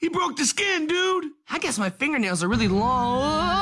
He broke the skin, dude. I guess my fingernails are really long.